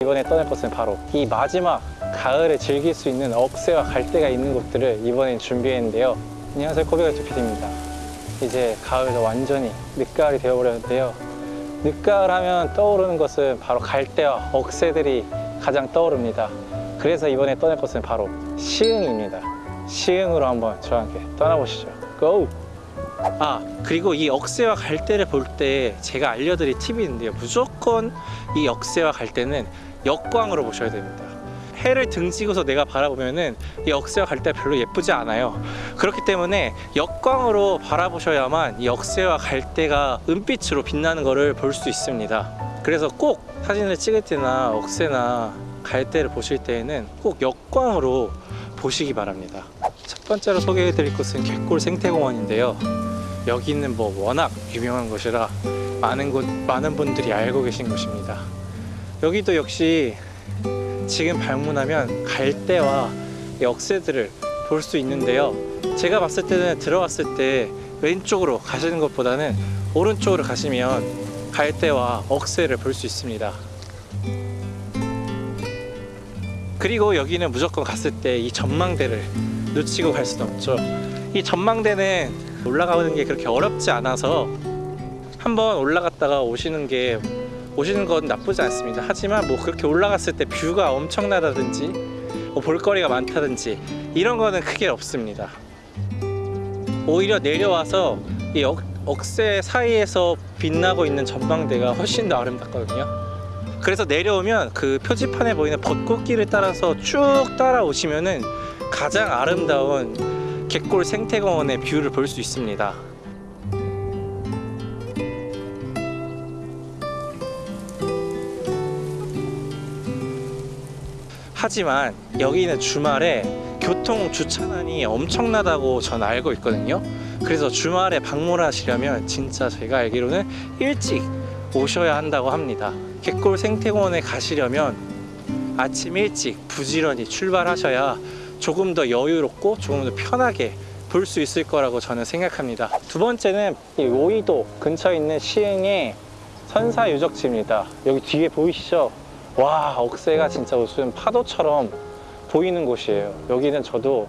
이번에 떠날 곳은 바로 이 마지막 가을에 즐길 수 있는 억새와 갈대가 있는 곳들을 이번엔 준비했는데요. 안녕하세요 코비가이트 PD입니다. 이제 가을도 완전히 늦가을이 되어버렸는데요. 늦가을 하면 떠오르는 것은 바로 갈대와 억새들이 가장 떠오릅니다. 그래서 이번에 떠날 곳은 바로 시흥입니다. 시흥으로 한번 저와 함께 떠나보시죠. 고! 아 그리고 이 억새와 갈대를 볼 때 제가 알려드릴 팁이 있는데요 무조건 이 억새와 갈대는 역광으로 보셔야 됩니다. 해를 등지고서 내가 바라보면은 이 억새와 갈대가 별로 예쁘지 않아요. 그렇기 때문에 역광으로 바라보셔야만 이 억새와 갈대가 은빛으로 빛나는 것을 볼 수 있습니다. 그래서 꼭 사진을 찍을 때나 억새나 갈대를 보실 때에는 꼭 역광으로 보시기 바랍니다. 첫 번째로 소개해 드릴 곳은 갯골 생태공원인데요. 여기는 뭐 워낙 유명한 곳이라 많은 곳 많은 분들이 알고 계신 곳입니다. 여기도 역시 지금 방문하면 갈대와 역새들을 볼 수 있는데요. 제가 봤을 때는 들어왔을 때 왼쪽으로 가시는 것보다는 오른쪽으로 가시면 갈대와 억새를 볼 수 있습니다. 그리고 여기는 무조건 갔을 때 이 전망대를 놓치고 갈 수는 없죠. 이 전망대는 올라가는 게 그렇게 어렵지 않아서 한번 올라갔다가 오시는 게 오시는 건 나쁘지 않습니다. 하지만 뭐 그렇게 올라갔을 때 뷰가 엄청나다든지 뭐 볼거리가 많다든지 이런 거는 크게 없습니다. 오히려 내려와서 이 억, 억새 사이에서 빛나고 있는 전망대가 훨씬 더 아름답거든요. 그래서 내려오면 그 표지판에 보이는 벚꽃길을 따라서 쭉 따라오시면은 가장 아름다운 갯골 생태공원의 view를 볼 수 있습니다. 하지만 여기는 주말에 교통 주차난이 엄청나다고 전 알고 있거든요. 그래서 주말에 방문하시려면 진짜 제가 알기로는 일찍 오셔야 한다고 합니다. 갯골 생태공원에 가시려면 아침 일찍 부지런히 출발하셔야 조금 더 여유롭고 조금 더 편하게 볼 수 있을 거라고 저는 생각합니다. 두 번째는 이 오이도 근처에 있는 시흥의 선사 유적지입니다. 여기 뒤에 보이시죠? 와 억새가 진짜 무슨 파도처럼 보이는 곳이에요. 여기는 저도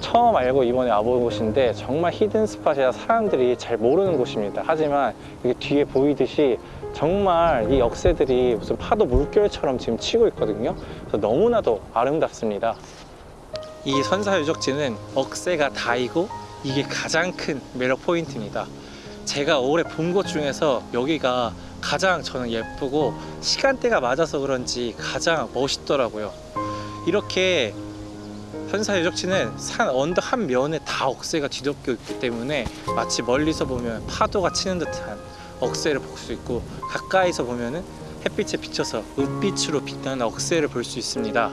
처음 알고 이번에 와본 곳인데 정말 hidden spot이라 사람들이 잘 모르는 곳입니다. 하지만 여기 뒤에 보이듯이 정말 이 억새들이 무슨 파도 물결처럼 지금 치고 있거든요. 그래서 너무나도 아름답습니다. 이 선사 유적지는 억새가 다이고 이게 가장 큰 매력 포인트입니다. 제가 올해 본 곳 중에서 여기가 가장 저는 예쁘고 시간대가 맞아서 그런지 가장 멋있더라고요. 이렇게 선사 유적지는 산 언덕 한 면에 다 억새가 뒤덮여 있기 때문에 마치 멀리서 보면 파도가 치는 듯한 억새를 볼 수 있고 가까이서 보면 은 햇빛에 비쳐서 은빛으로 빛나는 억새를 볼 수 있습니다.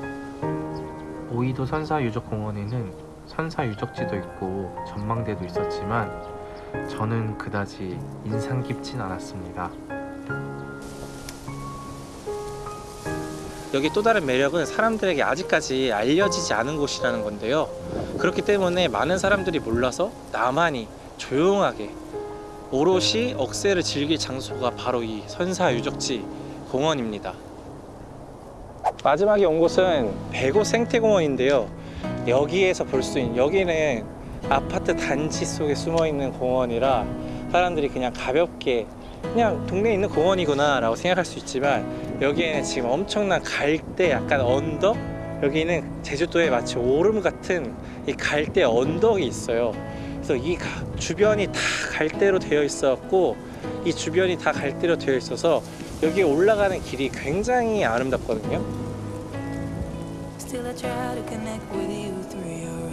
오이도 선사유적공원에는 선사유적지도 있고 전망대도 있었지만 저는 그다지 인상 깊진 않았습니다. 여기 또 다른 매력은 사람들에게 아직까지 알려지지 않은 곳이라는 건데요. 그렇기 때문에 많은 사람들이 몰라서 나만이 조용하게 오롯이 억새를 즐길 장소가 바로 이 선사유적지 공원입니다. 마지막에 온 곳은 배고 생태공원인데요. 여기에서 볼 수 있는 여기는 아파트 단지 속에 숨어 있는 공원이라 사람들이 그냥 가볍게 그냥 동네에 있는 공원이구나 라고 생각할 수 있지만 여기에는 지금 엄청난 갈대 약간 언덕? 여기는 제주도에 마치 오름 같은 이 갈대 언덕이 있어요. 그래서 이 가- 주변이 다 갈대로 되어 있었고 이 주변이 다 갈대로 되어 있어서 여기 올라가는 길이 굉장히 아름답거든요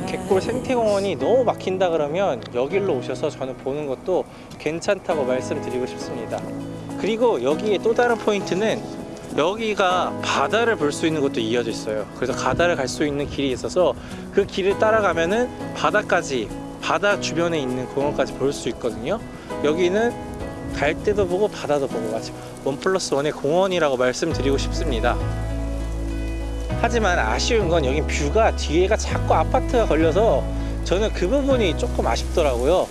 갯골 생태공원이 너무 막힌다 그러면 여기로 오셔서 저는 보는 것도 괜찮다고 말씀드리고 싶습니다. 그리고 여기에 또 다른 포인트는 여기가 바다를 볼 수 있는 곳도 이어져 있어요. 그래서 바다를 갈 수 있는 길이 있어서 그 길을 따라가면 은 바다까지 바다 주변에 있는 공원까지 볼 수 있거든요. 여기는 갈 때도 보고 바다도 보고 마치 원 플러스 원의 공원이라고 말씀드리고 싶습니다. 하지만 아쉬운 건 여기 뷰가 뒤에가 자꾸 아파트가 걸려서 저는 그 부분이 조금 아쉽더라고요.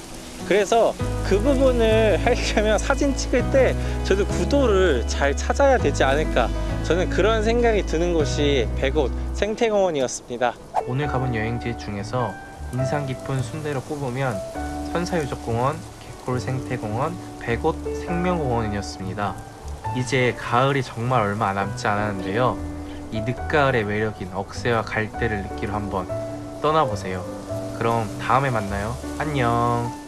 그래서 그 부분을 하려면 사진 찍을 때 저도 구도를 잘 찾아야 되지 않을까 저는 그런 생각이 드는 곳이 백옷 생태공원이었습니다. 오늘 가본 여행지 중에서 인상 깊은 순대로 꼽으면 선사유적공원, 개콜생태공원, 백옷 생명공원이었습니다. 이제 가을이 정말 얼마 남지 않았는데요. 이 늦가을의 매력인 억새와 갈대를 느끼러 한번 떠나보세요. 그럼 다음에 만나요. 안녕.